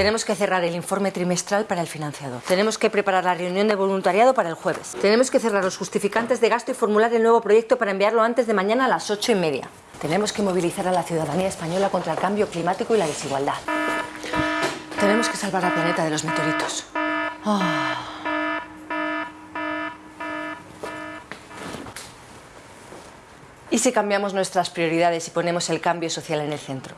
Tenemos que cerrar el informe trimestral para el financiador. Tenemos que preparar la reunión de voluntariado para el jueves. Tenemos que cerrar los justificantes de gasto y formular el nuevo proyecto para enviarlo antes de mañana a las ocho y media. Tenemos que movilizar a la ciudadanía española contra el cambio climático y la desigualdad. Tenemos que salvar al planeta de los meteoritos. Ah. ¿Y si cambiamos nuestras prioridades y ponemos el cambio social en el centro?